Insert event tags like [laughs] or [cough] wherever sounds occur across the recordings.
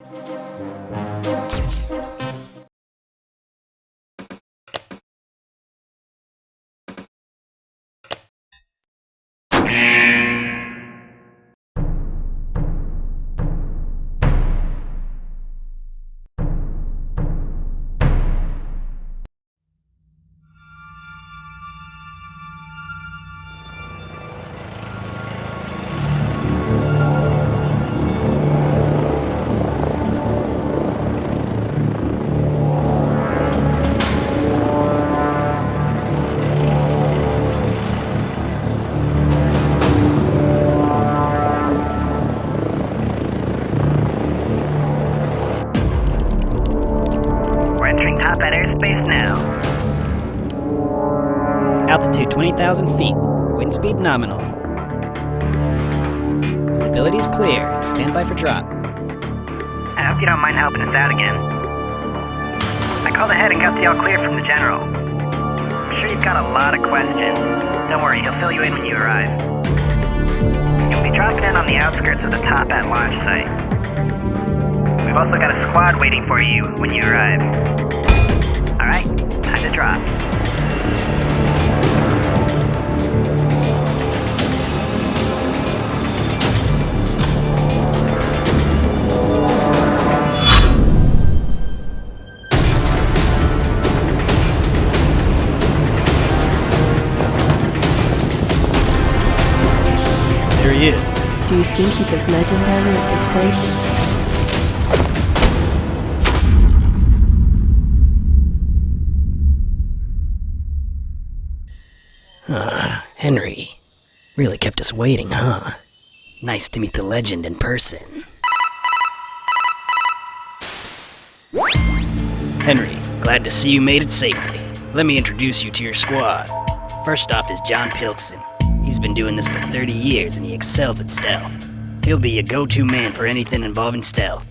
We're Altitude 20,000 feet. Wind speed nominal. Visibility is clear. Stand by for drop. I hope you don't mind helping us out again. I called ahead and got the all clear from the general. I'm sure you've got a lot of questions. Don't worry, he'll fill you in when you arrive. You'll be dropping in on the outskirts of the Toppat launch site. We've also got a squad waiting for you when you arrive. Alright, time to drop. He is. Do you think he's as legendary as they say? [sighs] Henry. Really kept us waiting, huh? Nice to meet the legend in person. Henry, glad to see you made it safely. Let me introduce you to your squad. First off is John Pilkson. He's been doing this for 30 years and he excels at stealth. He'll be your go-to man for anything involving stealth.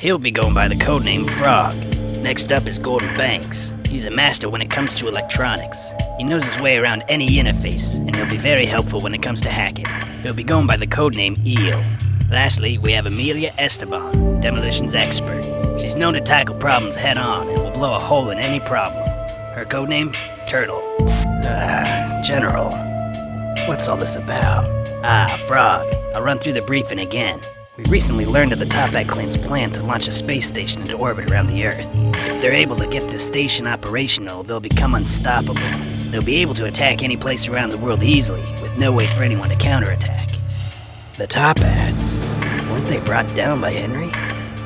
He'll be going by the codename Frog. Next up is Gordon Banks. He's a master when it comes to electronics. He knows his way around any interface, and he'll be very helpful when it comes to hacking. He'll be going by the codename Eel. Lastly, we have Amelia Esteban, demolitions expert. She's known to tackle problems head on and will blow a hole in any problem. Her codename? Turtle. Ah, General. What's all this about? Ah, Frog. I'll run through the briefing again. We recently learned of the Toppat clan's plan to launch a space station into orbit around the Earth. If they're able to get this station operational, they'll become unstoppable. They'll be able to attack any place around the world easily, with no way for anyone to counterattack. The Toppats? Weren't they brought down by Henry?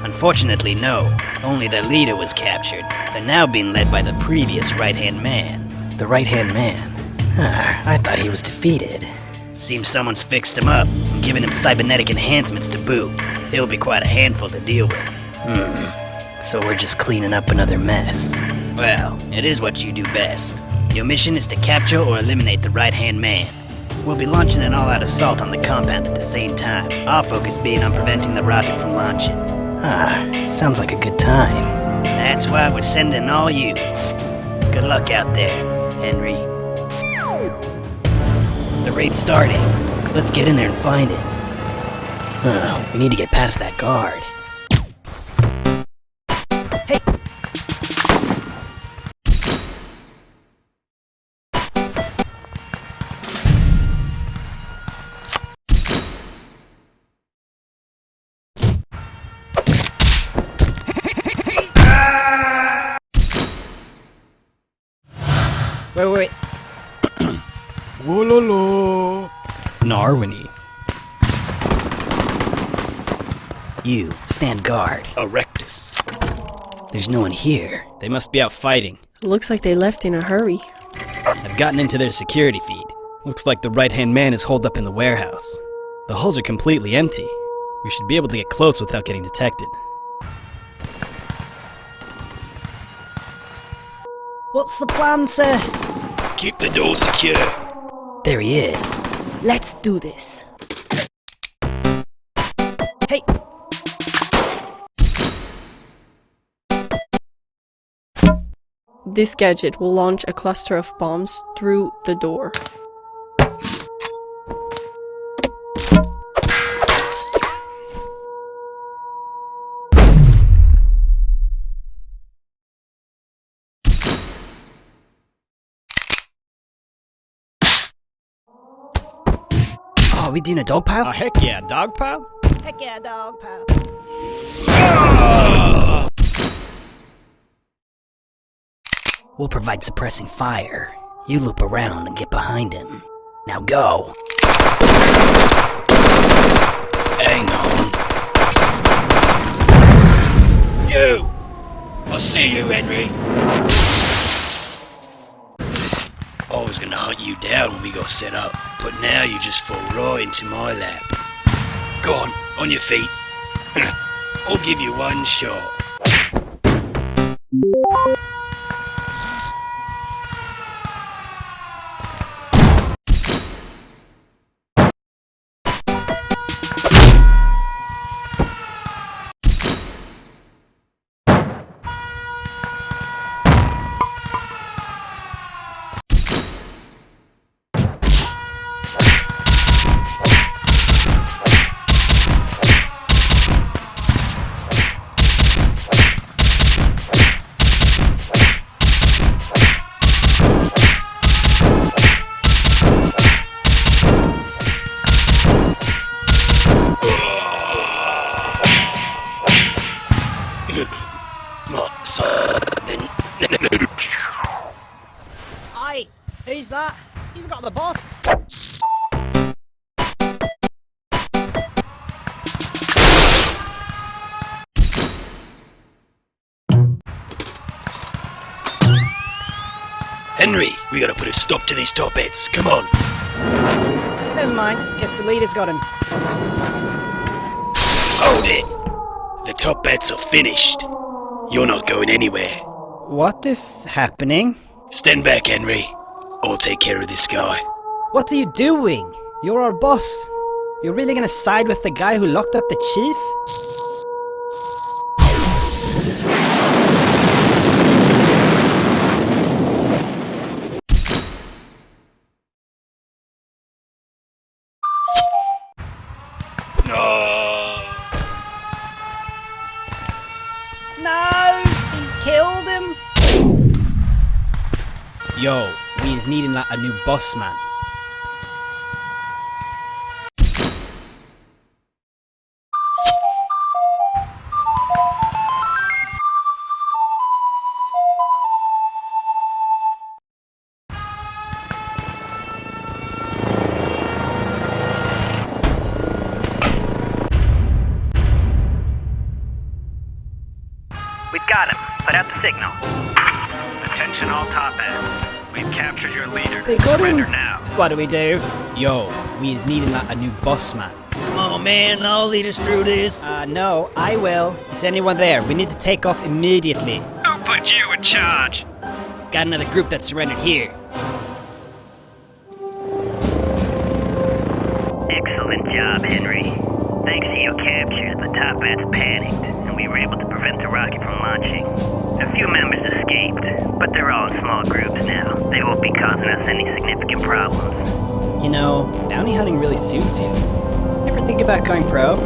Unfortunately, no. Only their leader was captured. They're now being led by the previous right-hand man. The right-hand man? Ah, I thought he was defeated. Seems someone's fixed him up and given him cybernetic enhancements to boot. He'll be quite a handful to deal with. Hmm. So we're just cleaning up another mess. Well, it is what you do best. Your mission is to capture or eliminate the right-hand man. We'll be launching an all-out assault on the compound at the same time, our focus being on preventing the rocket from launching. Ah, sounds like a good time. That's why we're sending all you. Good luck out there, Henry. The raid's starting. Let's get in there and find it. Oh, we need to get past that guard. Hey! Wait, wait, wait. Wololo. Narwini. You, stand guard. Erectus. There's no one here. They must be out fighting. Looks like they left in a hurry. I've gotten into their security feed. Looks like the right-hand man is holed up in the warehouse. The hulls are completely empty. We should be able to get close without getting detected. What's the plan, sir? Keep the door secure. There he is. Let's do this. Hey! This gadget will launch a cluster of bombs through the door. Are we doing a dog pile? Oh, heck yeah, dog pile? Heck yeah, dog pal. We'll provide suppressing fire. You loop around and get behind him. Now go. Hang on. You! I'll see you, Henry. Was gonna hunt you down when we got set up, but now you just fall right into my lap. Go on, on your feet. [laughs] I'll give you one shot. That? He's got the boss. Henry, we gotta put a stop to these Toppats. Come on. Never mind. Guess the leader's got him. Hold it. The Toppats are finished. You're not going anywhere. What is happening? Stand back, Henry. I'll take care of this guy. What are you doing? You're our boss. You're really gonna side with the guy who locked up the chief? No. No! He's killed him! Yo, we is needing like a new boss man. We've got him. Put out the signal. Attention all Toppats. We've captured your leader. They got him. Surrender now. What do we do? Yo, we is needing like a new boss man. Come on, man, I'll lead us through this. Uh, no, I will. Is anyone there? We need to take off immediately. Who put you in charge? Got another group that surrendered here. Excellent job, Henry. Thanks to your capture, the Toppats panicked, and we were able to prevent the rocket from launching. Us any significant problems. You know, bounty hunting really suits you. Ever think about going pro?